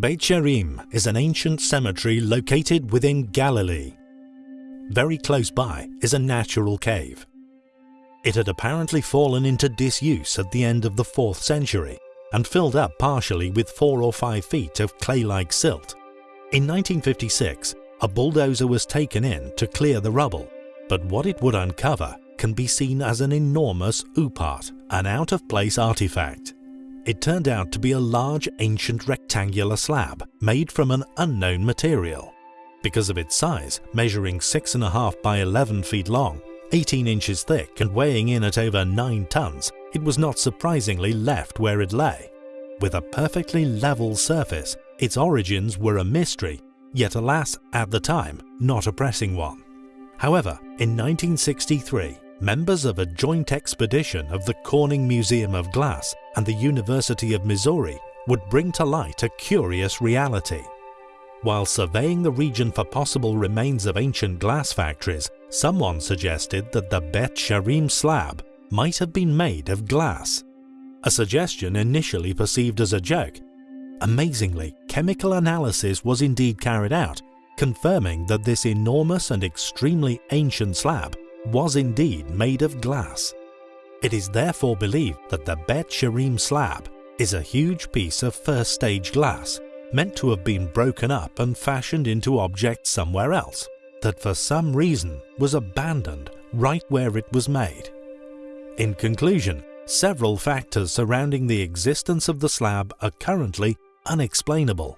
Beit She'arim is an ancient cemetery located within Galilee. Very close by is a natural cave. It had apparently fallen into disuse at the end of the 4th century and filled up partially with 4 or 5 feet of clay-like silt. In 1956, a bulldozer was taken in to clear the rubble, but what it would uncover can be seen as an enormous OOPArt, an out-of-place artifact. It turned out to be a large ancient rectangular slab made from an unknown material. Because of its size, measuring 6.5 by 11 feet long, 18 inches thick and weighing in at over 9 tons, it was not surprisingly left where it lay. With a perfectly level surface, its origins were a mystery, yet alas, at the time, not a pressing one. However, in 1963, members of a joint expedition of the Corning Museum of Glass and the University of Missouri would bring to light a curious reality. While surveying the region for possible remains of ancient glass factories, someone suggested that the Beit She'arim slab might have been made of glass. A suggestion initially perceived as a joke. Amazingly, chemical analysis was indeed carried out, confirming that this enormous and extremely ancient slab was indeed made of glass. It is therefore believed that the Beit She'arim slab is a huge piece of first stage glass meant to have been broken up and fashioned into objects somewhere else, that for some reason was abandoned right where it was made. In conclusion, several factors surrounding the existence of the slab are currently unexplainable.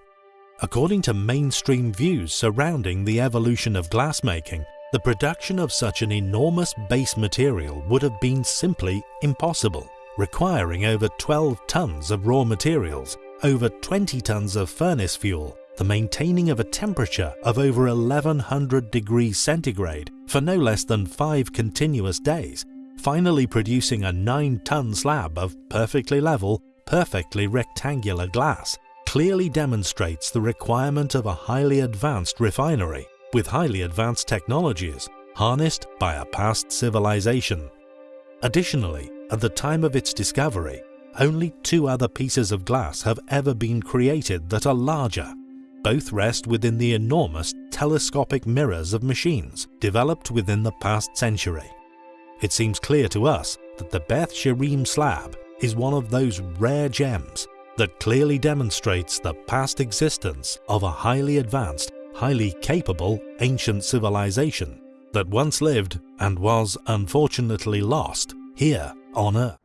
According to mainstream views surrounding the evolution of glassmaking, the production of such an enormous base material would have been simply impossible, requiring over 12 tons of raw materials, over 20 tons of furnace fuel, the maintaining of a temperature of over 1100 degrees centigrade for no less than 5 continuous days, finally producing a 9-ton slab of perfectly level, perfectly rectangular glass, clearly demonstrates the requirement of a highly advanced refinery with highly advanced technologies harnessed by a past civilization. Additionally, at the time of its discovery, only two other pieces of glass have ever been created that are larger. Both rest within the enormous telescopic mirrors of machines developed within the past century. It seems clear to us that the Beit She'arim slab is one of those rare gems that clearly demonstrates the past existence of a highly advanced highly capable ancient civilization that once lived and was unfortunately lost here on Earth.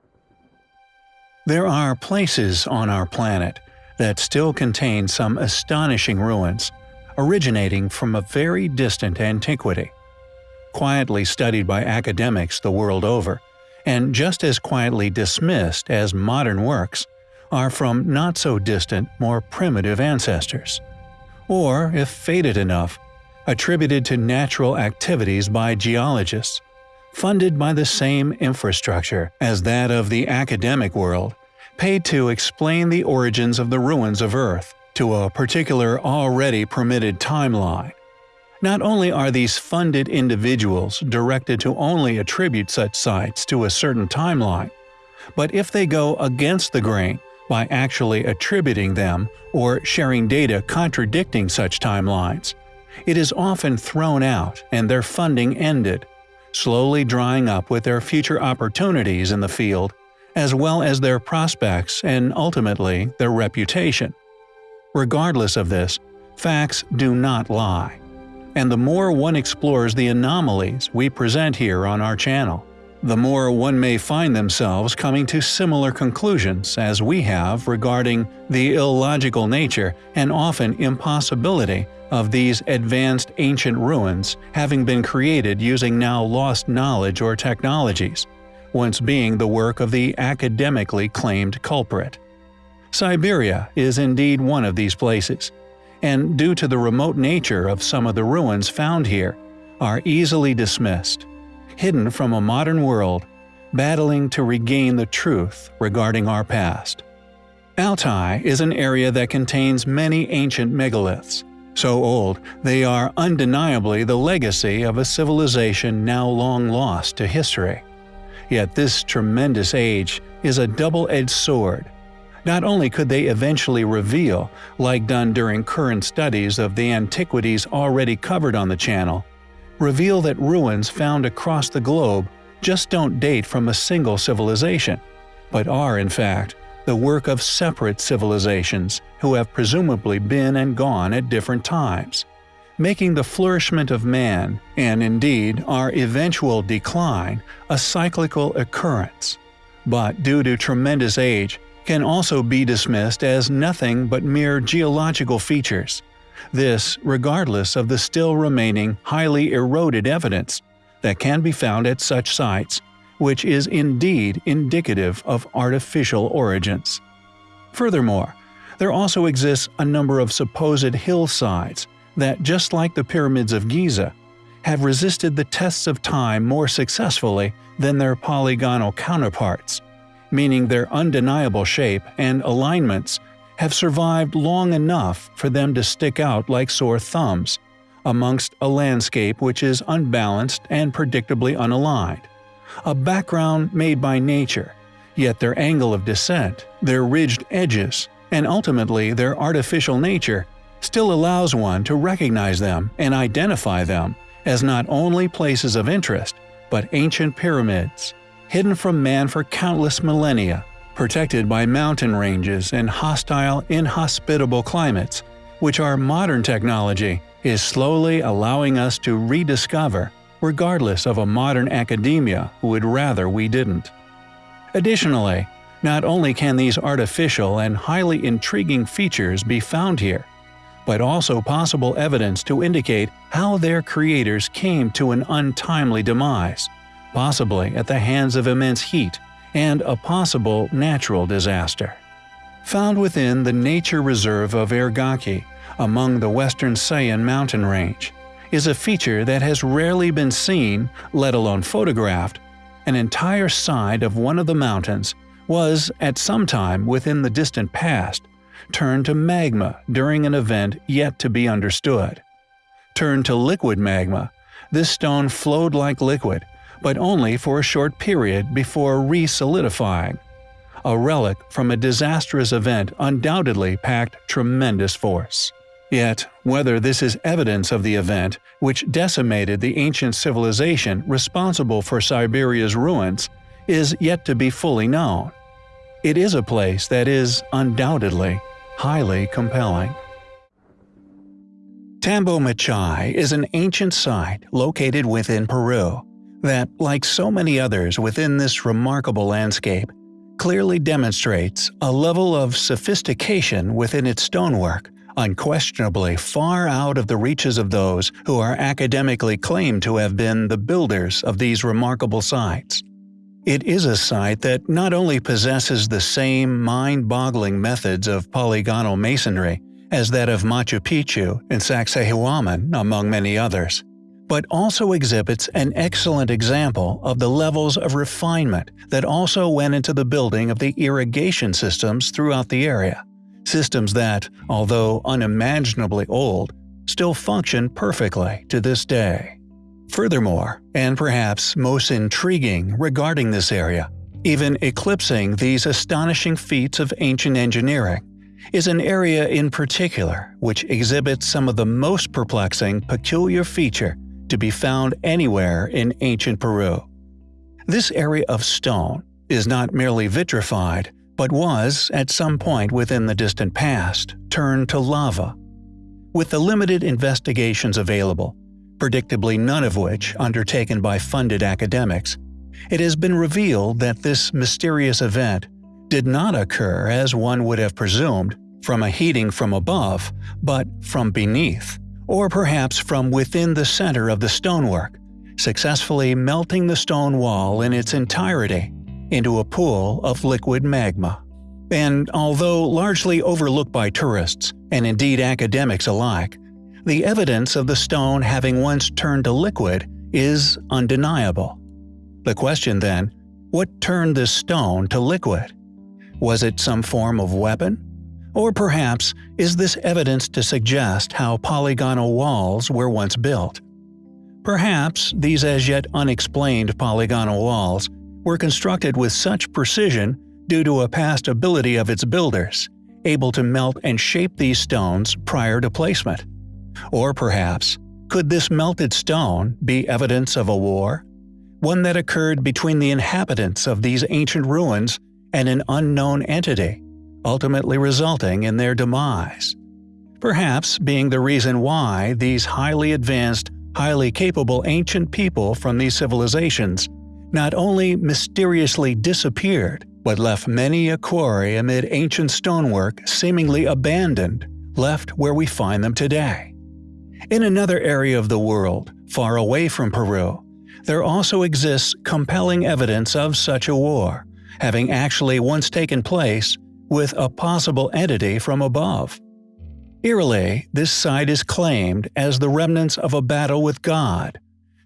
There are places on our planet that still contain some astonishing ruins, originating from a very distant antiquity. Quietly studied by academics the world over, and just as quietly dismissed as modern works, are from not so distant, more primitive ancestors or, if faded enough, attributed to natural activities by geologists, funded by the same infrastructure as that of the academic world, paid to explain the origins of the ruins of Earth to a particular already permitted timeline. Not only are these funded individuals directed to only attribute such sites to a certain timeline, but if they go against the grain by actually attributing them or sharing data contradicting such timelines. It is often thrown out and their funding ended, slowly drying up with their future opportunities in the field, as well as their prospects and ultimately their reputation. Regardless of this, facts do not lie. And the more one explores the anomalies we present here on our channel, the more one may find themselves coming to similar conclusions as we have regarding the illogical nature and often impossibility of these advanced ancient ruins having been created using now lost knowledge or technologies, once being the work of the academically claimed culprit. Siberia is indeed one of these places, and due to the remote nature of some of the ruins found here, are easily dismissed hidden from a modern world, battling to regain the truth regarding our past. Altai is an area that contains many ancient megaliths, so old they are undeniably the legacy of a civilization now long lost to history. Yet this tremendous age is a double-edged sword. Not only could they eventually reveal, like done during current studies of the antiquities already covered on the channel, reveal that ruins found across the globe just don't date from a single civilization, but are, in fact, the work of separate civilizations who have presumably been and gone at different times, making the flourishment of man, and indeed our eventual decline, a cyclical occurrence. But due to tremendous age, can also be dismissed as nothing but mere geological features. This regardless of the still remaining highly eroded evidence that can be found at such sites, which is indeed indicative of artificial origins. Furthermore, there also exists a number of supposed hillsides that, just like the pyramids of Giza, have resisted the tests of time more successfully than their polygonal counterparts, meaning their undeniable shape and alignments have survived long enough for them to stick out like sore thumbs, amongst a landscape which is unbalanced and predictably unaligned. A background made by nature, yet their angle of descent, their ridged edges, and ultimately their artificial nature still allows one to recognize them and identify them as not only places of interest, but ancient pyramids, hidden from man for countless millennia, protected by mountain ranges and hostile, inhospitable climates, which our modern technology is slowly allowing us to rediscover, regardless of a modern academia who would rather we didn't. Additionally, not only can these artificial and highly intriguing features be found here, but also possible evidence to indicate how their creators came to an untimely demise, possibly at the hands of immense heat and a possible natural disaster. Found within the nature reserve of Ergaki, among the western Sayan mountain range, is a feature that has rarely been seen, let alone photographed. An entire side of one of the mountains was, at some time within the distant past, turned to magma during an event yet to be understood. Turned to liquid magma, this stone flowed like liquid, but only for a short period before re-solidifying. A relic from a disastrous event undoubtedly packed tremendous force. Yet, whether this is evidence of the event which decimated the ancient civilization responsible for Siberia's ruins is yet to be fully known. It is a place that is, undoubtedly, highly compelling. Tambo Machay is an ancient site located within Peru that, like so many others within this remarkable landscape, clearly demonstrates a level of sophistication within its stonework unquestionably far out of the reaches of those who are academically claimed to have been the builders of these remarkable sites. It is a site that not only possesses the same mind-boggling methods of polygonal masonry as that of Machu Picchu and Sacsayhuaman, among many others, but also exhibits an excellent example of the levels of refinement that also went into the building of the irrigation systems throughout the area. Systems that, although unimaginably old, still function perfectly to this day. Furthermore, and perhaps most intriguing regarding this area, even eclipsing these astonishing feats of ancient engineering, is an area in particular which exhibits some of the most perplexing peculiar feature to be found anywhere in ancient Peru. This area of stone is not merely vitrified, but was, at some point within the distant past, turned to lava. With the limited investigations available, predictably none of which undertaken by funded academics, it has been revealed that this mysterious event did not occur as one would have presumed from a heating from above, but from beneath, or perhaps from within the center of the stonework, successfully melting the stone wall in its entirety into a pool of liquid magma. And although largely overlooked by tourists, and indeed academics alike, the evidence of the stone having once turned to liquid is undeniable. The question then, what turned this stone to liquid? Was it some form of weapon? Or perhaps is this evidence to suggest how polygonal walls were once built? Perhaps these as yet unexplained polygonal walls were constructed with such precision due to a past ability of its builders, able to melt and shape these stones prior to placement? Or perhaps, could this melted stone be evidence of a war? One that occurred between the inhabitants of these ancient ruins and an unknown entity, ultimately resulting in their demise. Perhaps being the reason why these highly advanced, highly capable ancient people from these civilizations not only mysteriously disappeared, but left many a quarry amid ancient stonework seemingly abandoned, left where we find them today. In another area of the world, far away from Peru, there also exists compelling evidence of such a war, having actually once taken place with a possible entity from above. Eerily, this site is claimed as the remnants of a battle with God,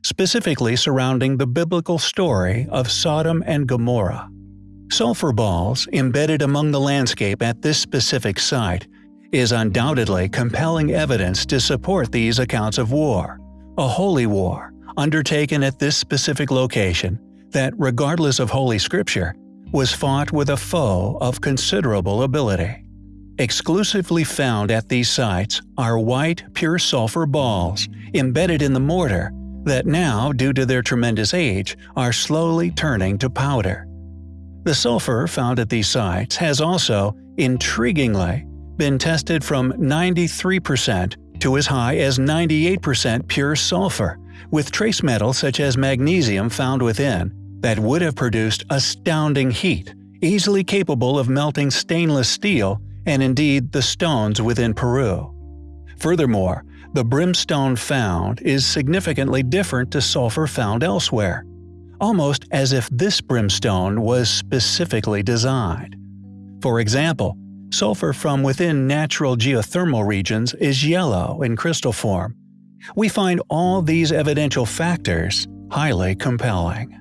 specifically surrounding the biblical story of Sodom and Gomorrah. Sulfur balls embedded among the landscape at this specific site is undoubtedly compelling evidence to support these accounts of war, a holy war undertaken at this specific location that, regardless of Holy Scripture, was fought with a foe of considerable ability. Exclusively found at these sites are white pure sulfur balls embedded in the mortar that now, due to their tremendous age, are slowly turning to powder. The sulfur found at these sites has also, intriguingly, been tested from 93% to as high as 98% pure sulfur, with trace metals such as magnesium found within that would have produced astounding heat, easily capable of melting stainless steel and indeed the stones within Peru. Furthermore, the brimstone found is significantly different to sulfur found elsewhere, almost as if this brimstone was specifically designed. For example, Sulfur from within natural geothermal regions is yellow in crystal form. We find all these evidential factors highly compelling.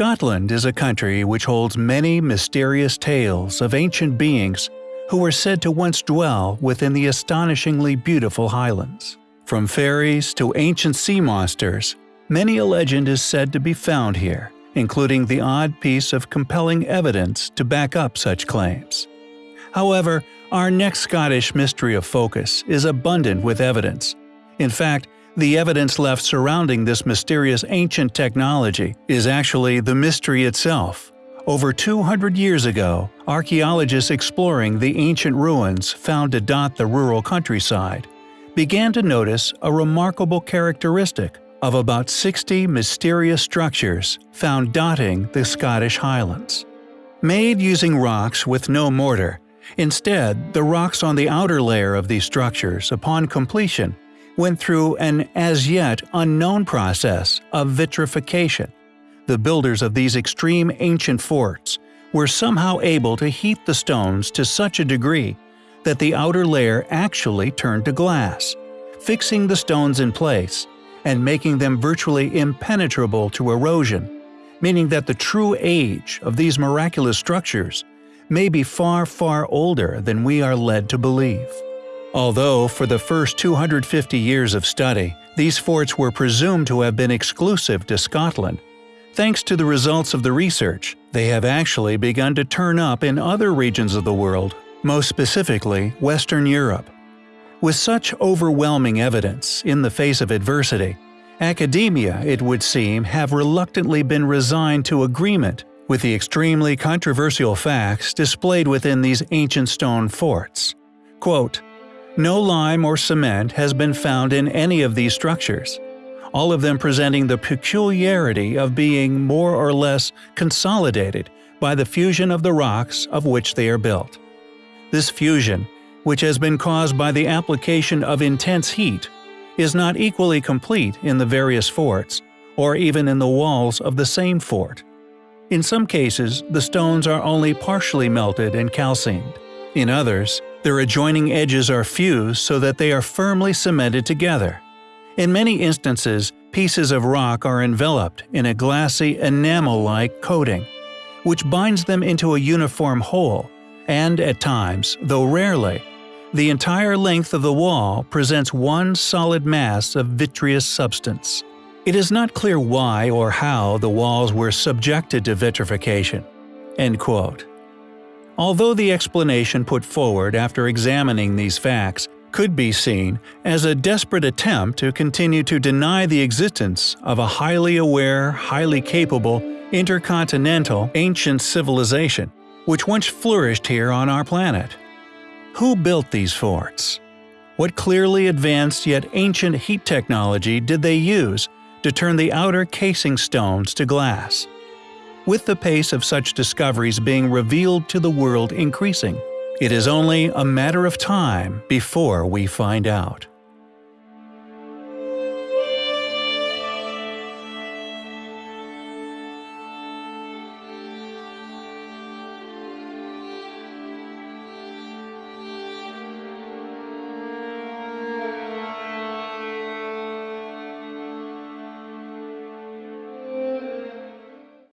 Scotland is a country which holds many mysterious tales of ancient beings who were said to once dwell within the astonishingly beautiful Highlands. From fairies to ancient sea monsters, many a legend is said to be found here, including the odd piece of compelling evidence to back up such claims. However, our next Scottish mystery of focus is abundant with evidence. In fact, the evidence left surrounding this mysterious ancient technology is actually the mystery itself. Over 200 years ago, archaeologists exploring the ancient ruins found to dot the rural countryside began to notice a remarkable characteristic of about 60 mysterious structures found dotting the Scottish Highlands. Made using rocks with no mortar, instead the rocks on the outer layer of these structures upon completion went through an as yet unknown process of vitrification. The builders of these extreme ancient forts were somehow able to heat the stones to such a degree that the outer layer actually turned to glass, fixing the stones in place and making them virtually impenetrable to erosion, meaning that the true age of these miraculous structures may be far, far older than we are led to believe. Although, for the first 250 years of study, these forts were presumed to have been exclusive to Scotland, thanks to the results of the research, they have actually begun to turn up in other regions of the world, most specifically Western Europe. With such overwhelming evidence in the face of adversity, academia, it would seem, have reluctantly been resigned to agreement with the extremely controversial facts displayed within these ancient stone forts. Quote, no lime or cement has been found in any of these structures, all of them presenting the peculiarity of being more or less consolidated by the fusion of the rocks of which they are built. This fusion, which has been caused by the application of intense heat, is not equally complete in the various forts, or even in the walls of the same fort. In some cases, the stones are only partially melted and calcined. In others, their adjoining edges are fused so that they are firmly cemented together. In many instances, pieces of rock are enveloped in a glassy enamel-like coating, which binds them into a uniform whole, and at times, though rarely, the entire length of the wall presents one solid mass of vitreous substance. It is not clear why or how the walls were subjected to vitrification. End quote. Although the explanation put forward after examining these facts could be seen as a desperate attempt to continue to deny the existence of a highly aware, highly capable, intercontinental, ancient civilization, which once flourished here on our planet. Who built these forts? What clearly advanced yet ancient heat technology did they use to turn the outer casing stones to glass? With the pace of such discoveries being revealed to the world increasing. It is only a matter of time before we find out.